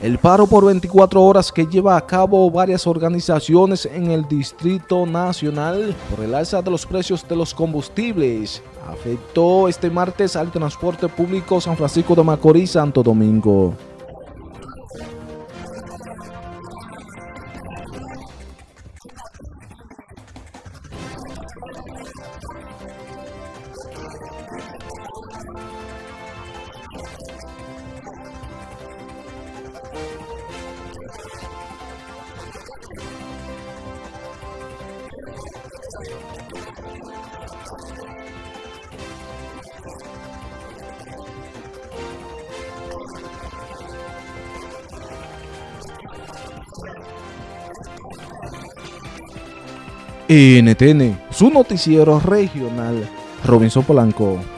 El paro por 24 horas que lleva a cabo varias organizaciones en el Distrito Nacional por el alza de los precios de los combustibles afectó este martes al transporte público San Francisco de Macorís Santo Domingo. NTN, su noticiero regional, Robinson Polanco.